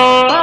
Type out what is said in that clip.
Oh.